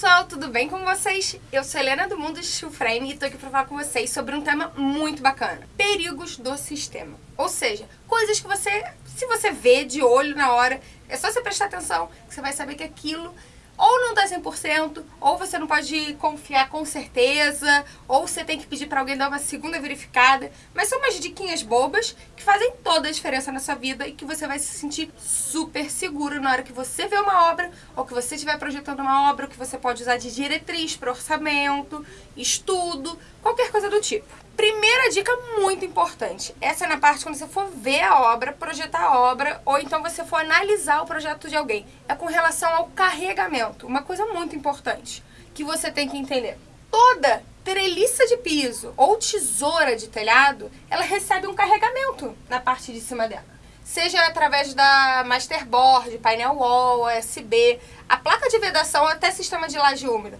pessoal, tudo bem com vocês? Eu sou Helena do Mundo Steel Frame e tô aqui pra falar com vocês sobre um tema muito bacana. Perigos do sistema. Ou seja, coisas que você, se você vê de olho na hora, é só você prestar atenção que você vai saber que aquilo ou não dá 100%, ou você não pode confiar com certeza, ou você tem que pedir para alguém dar uma segunda verificada. Mas são umas diquinhas bobas que fazem toda a diferença na sua vida e que você vai se sentir super seguro na hora que você vê uma obra, ou que você estiver projetando uma obra, que você pode usar de diretriz para orçamento, estudo, qualquer coisa do tipo. Primeira dica muito importante, essa é na parte quando você for ver a obra, projetar a obra, ou então você for analisar o projeto de alguém. É com relação ao carregamento, uma coisa muito importante que você tem que entender. Toda treliça de piso ou tesoura de telhado, ela recebe um carregamento na parte de cima dela. Seja através da masterboard, painel wall, USB, a placa de vedação até sistema de laje úmida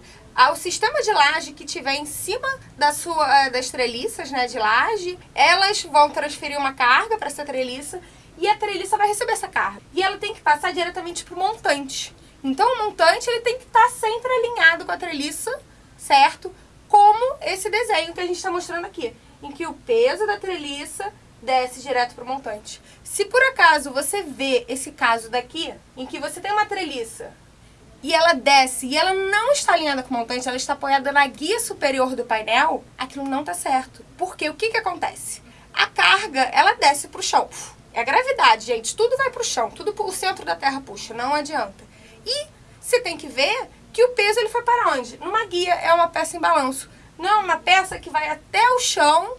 o sistema de laje que tiver em cima da sua, das treliças né, de laje, elas vão transferir uma carga para essa treliça e a treliça vai receber essa carga. E ela tem que passar diretamente para o montante. Então o montante ele tem que estar tá sempre alinhado com a treliça, certo? Como esse desenho que a gente está mostrando aqui, em que o peso da treliça desce direto para o montante. Se por acaso você vê esse caso daqui, em que você tem uma treliça e ela desce e ela não está alinhada com o montante, ela está apoiada na guia superior do painel, aquilo não está certo. Porque o que, que acontece? A carga, ela desce para o chão. É a gravidade, gente. Tudo vai para o chão, tudo o centro da Terra puxa, não adianta. E você tem que ver que o peso ele foi para onde? Numa guia, é uma peça em balanço. Não é uma peça que vai até o chão,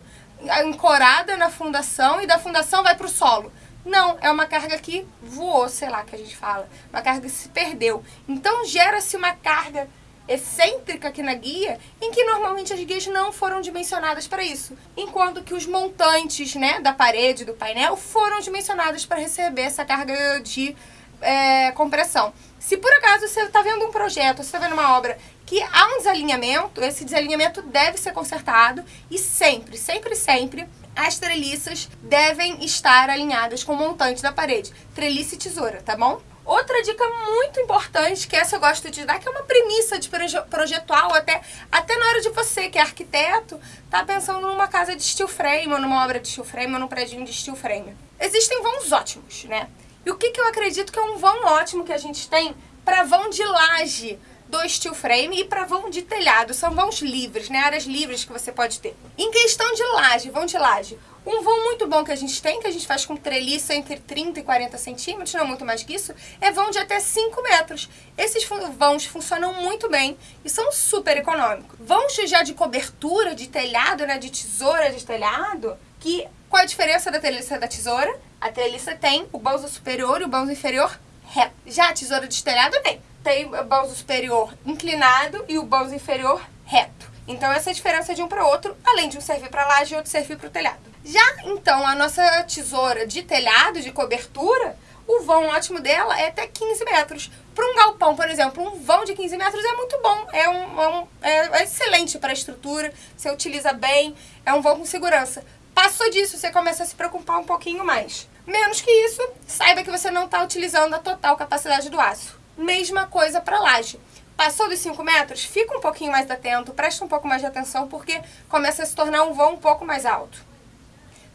ancorada na fundação, e da fundação vai para o solo. Não, é uma carga que voou, sei lá que a gente fala. Uma carga que se perdeu. Então gera-se uma carga excêntrica aqui na guia, em que normalmente as guias não foram dimensionadas para isso. Enquanto que os montantes né, da parede, do painel, foram dimensionados para receber essa carga de é, compressão. Se por acaso você está vendo um projeto, você está vendo uma obra que há um desalinhamento, esse desalinhamento deve ser consertado e sempre, sempre, sempre as treliças devem estar alinhadas com o montante da parede. Treliça e tesoura, tá bom? Outra dica muito importante, que essa eu gosto de dar, que é uma premissa de projetual, até, até na hora de você, que é arquiteto, tá pensando numa casa de steel frame, ou numa obra de steel frame, ou num prédio de steel frame. Existem vãos ótimos, né? E o que, que eu acredito que é um vão ótimo que a gente tem para vão de laje do steel frame e para vão de telhado. São vãos livres, né? Áreas livres que você pode ter. Em questão de laje, vão de laje. Um vão muito bom que a gente tem, que a gente faz com treliça entre 30 e 40 centímetros, não muito mais que isso, é vão de até 5 metros. Esses vãos funcionam muito bem e são super econômicos. Vãos já de cobertura, de telhado, né, de tesoura de telhado, que qual a diferença da treliça da tesoura? A treliça tem o banzo superior e o banzo inferior reto. Já a tesoura de telhado tem tem o banzo superior inclinado e o banzo inferior reto. Então essa é a diferença de um para outro, além de um servir para laje e outro servir para o telhado. Já então a nossa tesoura de telhado, de cobertura, o vão ótimo dela é até 15 metros. Para um galpão, por exemplo, um vão de 15 metros é muito bom, é, um, é um é excelente para a estrutura, você utiliza bem, é um vão com segurança. Passou disso, você começa a se preocupar um pouquinho mais. Menos que isso, saiba que você não está utilizando a total capacidade do aço. Mesma coisa para laje. Passou dos 5 metros, fica um pouquinho mais atento, presta um pouco mais de atenção, porque começa a se tornar um vão um pouco mais alto.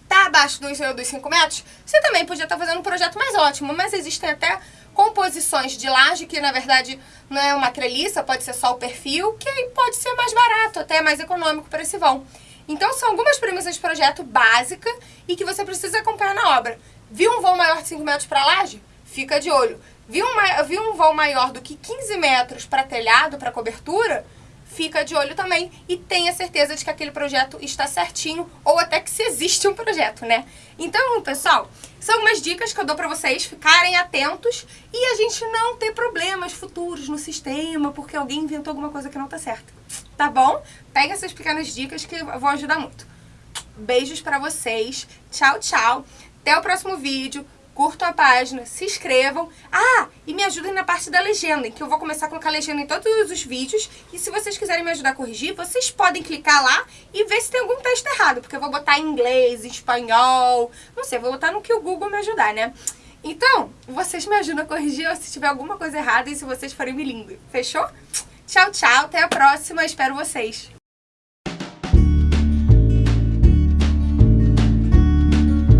Tá abaixo dos, dos 5 metros? Você também podia estar tá fazendo um projeto mais ótimo, mas existem até composições de laje, que na verdade não é uma treliça, pode ser só o perfil, que pode ser mais barato, até mais econômico para esse vão. Então são algumas premissas de projeto básica e que você precisa acompanhar na obra. Viu um vão maior de 5 metros para laje? Fica de olho. Viu, uma, viu um vão maior do que 15 metros para telhado, para cobertura? Fica de olho também e tenha certeza de que aquele projeto está certinho ou até que se existe um projeto, né? Então, pessoal, são umas dicas que eu dou para vocês ficarem atentos e a gente não ter problemas futuros no sistema porque alguém inventou alguma coisa que não tá certa. Tá bom? Pega essas pequenas dicas que vão ajudar muito. Beijos para vocês. Tchau, tchau. Até o próximo vídeo curtam a página, se inscrevam. Ah, e me ajudem na parte da legenda, que eu vou começar a colocar legenda em todos os vídeos. E se vocês quiserem me ajudar a corrigir, vocês podem clicar lá e ver se tem algum texto errado. Porque eu vou botar em inglês, em espanhol, não sei, vou botar no que o Google me ajudar, né? Então, vocês me ajudam a corrigir se tiver alguma coisa errada e se vocês forem bilíngue. Fechou? Tchau, tchau. Até a próxima. Espero vocês.